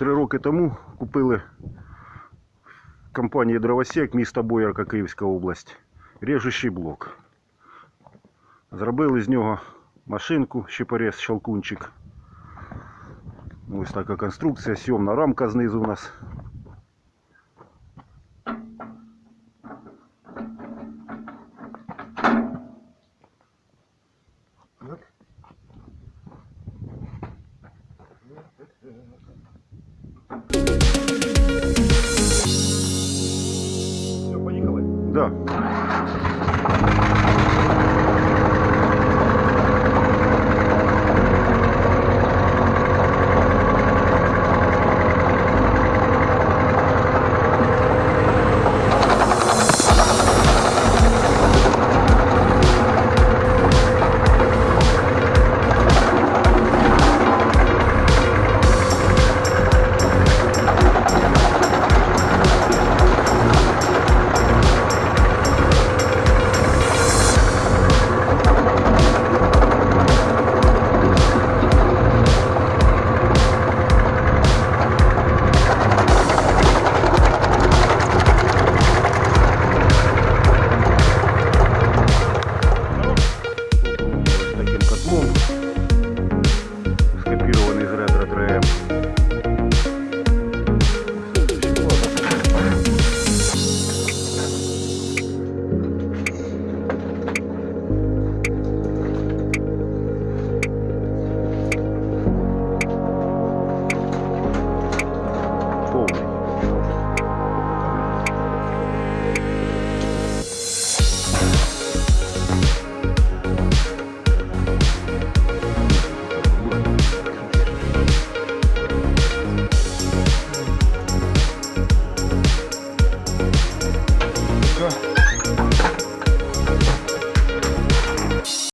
Три роки тому купили в компанії Дровосек міста Боярка, Київська область, режущий блок. Зробили з нього машинку, щепорез, щелкунчик. Ось така конструкція, сьомна рамка знизу у нас Да.